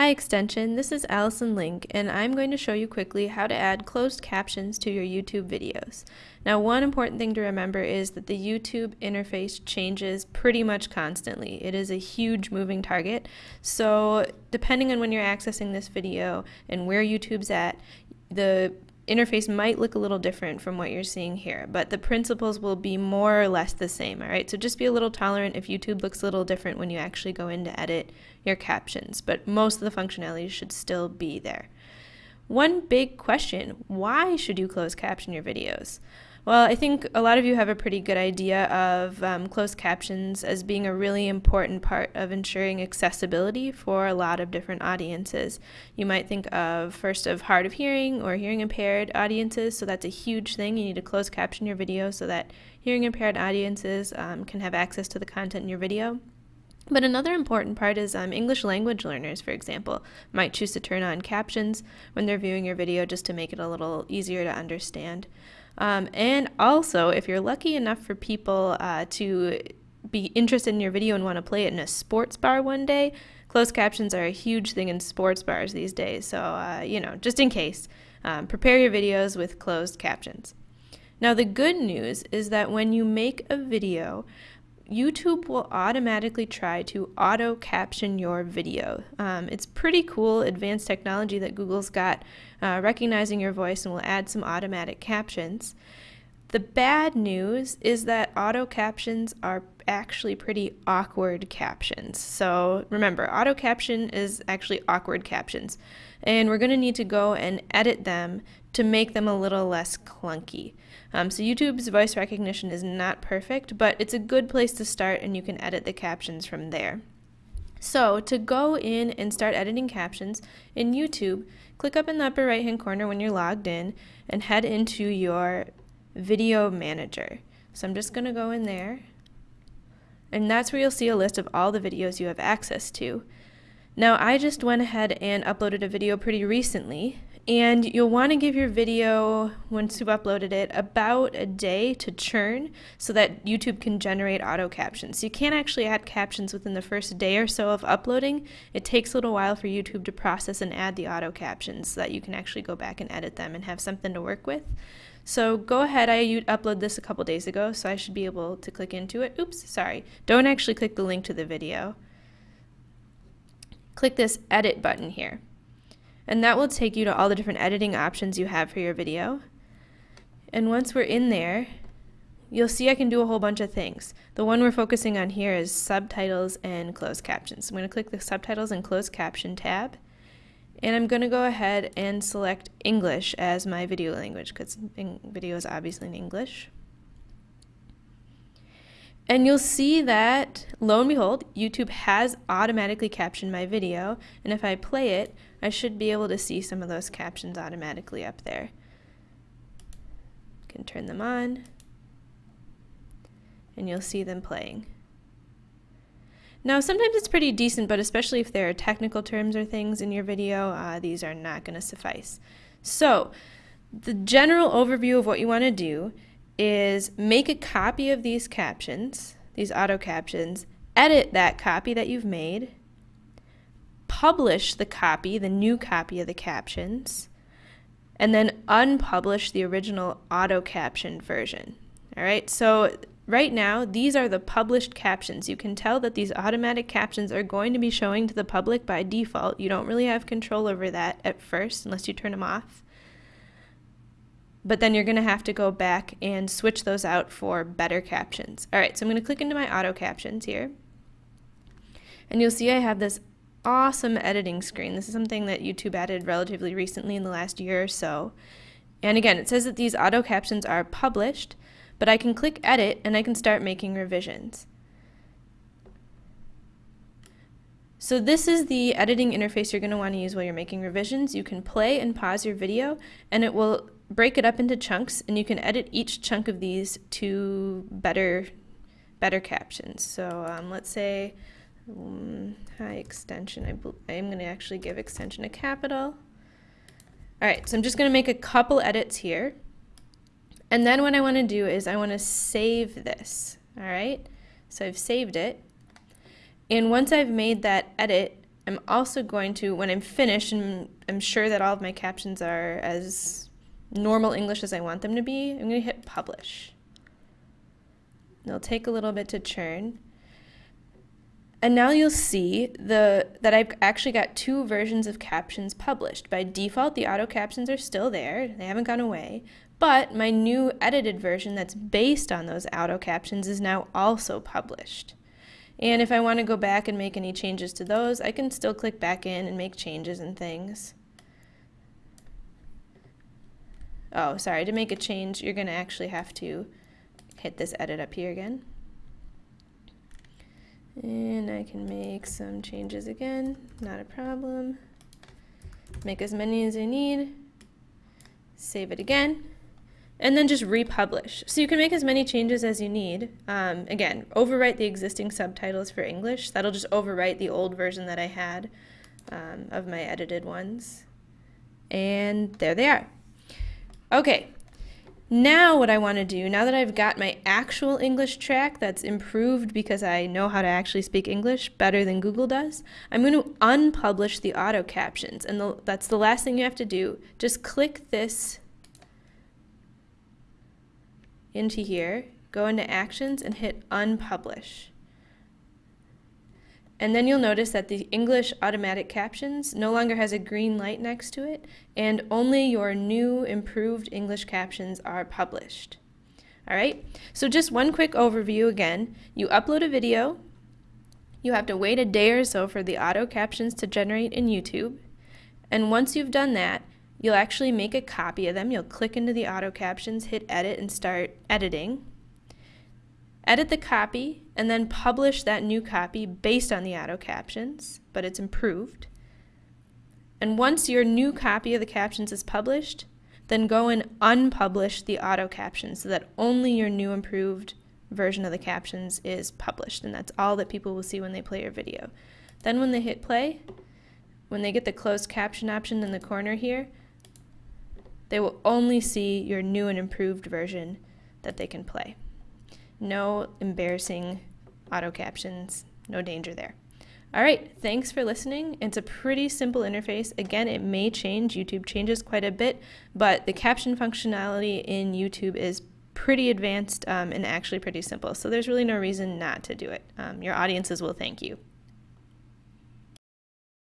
Hi Extension, this is Allison Link and I'm going to show you quickly how to add closed captions to your YouTube videos. Now one important thing to remember is that the YouTube interface changes pretty much constantly. It is a huge moving target, so depending on when you're accessing this video and where YouTube's at, the interface might look a little different from what you're seeing here, but the principles will be more or less the same, all right? So just be a little tolerant if YouTube looks a little different when you actually go in to edit your captions, but most of the functionality should still be there. One big question, why should you close caption your videos? Well, I think a lot of you have a pretty good idea of um, closed captions as being a really important part of ensuring accessibility for a lot of different audiences. You might think of first of hard of hearing or hearing impaired audiences, so that's a huge thing. You need to close caption your video so that hearing impaired audiences um, can have access to the content in your video. But another important part is um, English language learners, for example, might choose to turn on captions when they're viewing your video just to make it a little easier to understand. Um, and also, if you're lucky enough for people uh, to be interested in your video and want to play it in a sports bar one day, closed captions are a huge thing in sports bars these days. So, uh, you know, just in case, um, prepare your videos with closed captions. Now, the good news is that when you make a video, YouTube will automatically try to auto caption your video. Um, it's pretty cool advanced technology that Google's got uh, recognizing your voice and will add some automatic captions. The bad news is that auto captions are actually pretty awkward captions. So remember, auto caption is actually awkward captions. And we're going to need to go and edit them to make them a little less clunky. Um, so YouTube's voice recognition is not perfect, but it's a good place to start and you can edit the captions from there. So to go in and start editing captions in YouTube, click up in the upper right hand corner when you're logged in and head into your video manager. So I'm just going to go in there and that's where you'll see a list of all the videos you have access to. Now I just went ahead and uploaded a video pretty recently and you'll want to give your video, once you've uploaded it, about a day to churn so that YouTube can generate auto captions. You can't actually add captions within the first day or so of uploading. It takes a little while for YouTube to process and add the auto captions so that you can actually go back and edit them and have something to work with. So go ahead, I uploaded this a couple days ago, so I should be able to click into it. Oops, sorry. Don't actually click the link to the video. Click this edit button here and that will take you to all the different editing options you have for your video. And once we're in there, you'll see I can do a whole bunch of things. The one we're focusing on here is subtitles and closed captions. I'm going to click the subtitles and closed caption tab. And I'm going to go ahead and select English as my video language because video is obviously in English. And you'll see that, lo and behold, YouTube has automatically captioned my video. And if I play it, I should be able to see some of those captions automatically up there. can turn them on, and you'll see them playing. Now, sometimes it's pretty decent, but especially if there are technical terms or things in your video, uh, these are not going to suffice. So, the general overview of what you want to do is make a copy of these captions, these auto captions, edit that copy that you've made, publish the copy, the new copy of the captions, and then unpublish the original auto caption version. All right, so right now, these are the published captions. You can tell that these automatic captions are going to be showing to the public by default. You don't really have control over that at first unless you turn them off but then you're going to have to go back and switch those out for better captions. All right, so I'm going to click into my auto captions here. And you'll see I have this awesome editing screen. This is something that YouTube added relatively recently in the last year or so. And again, it says that these auto captions are published, but I can click edit and I can start making revisions. So this is the editing interface you're going to want to use while you're making revisions. You can play and pause your video and it will break it up into chunks and you can edit each chunk of these to better better captions. So um, let's say um, high extension, I I'm going to actually give extension a capital. All right, so I'm just going to make a couple edits here. And then what I want to do is I want to save this. All right, so I've saved it. And once I've made that edit, I'm also going to, when I'm finished and I'm sure that all of my captions are as normal English as I want them to be, I'm going to hit publish. It'll take a little bit to churn. And now you'll see the that I've actually got two versions of captions published. By default, the auto captions are still there. They haven't gone away. But my new edited version that's based on those auto captions is now also published. And if I want to go back and make any changes to those, I can still click back in and make changes and things. Oh, sorry, to make a change, you're going to actually have to hit this edit up here again. And I can make some changes again, not a problem. Make as many as I need, save it again, and then just republish. So you can make as many changes as you need. Um, again, overwrite the existing subtitles for English. That'll just overwrite the old version that I had um, of my edited ones. And there they are. Okay, now what I want to do, now that I've got my actual English track that's improved because I know how to actually speak English better than Google does, I'm going to unpublish the auto captions. And the, that's the last thing you have to do. Just click this into here, go into actions and hit unpublish. And then you'll notice that the English automatic captions no longer has a green light next to it, and only your new improved English captions are published. All right, so just one quick overview again. You upload a video, you have to wait a day or so for the auto captions to generate in YouTube, and once you've done that, you'll actually make a copy of them. You'll click into the auto captions, hit edit, and start editing edit the copy, and then publish that new copy based on the auto captions, but it's improved. And once your new copy of the captions is published, then go and unpublish the auto captions so that only your new improved version of the captions is published. And that's all that people will see when they play your video. Then when they hit play, when they get the closed caption option in the corner here, they will only see your new and improved version that they can play. No embarrassing auto captions, no danger there. All right, thanks for listening. It's a pretty simple interface. Again, it may change. YouTube changes quite a bit, but the caption functionality in YouTube is pretty advanced um, and actually pretty simple. So there's really no reason not to do it. Um, your audiences will thank you.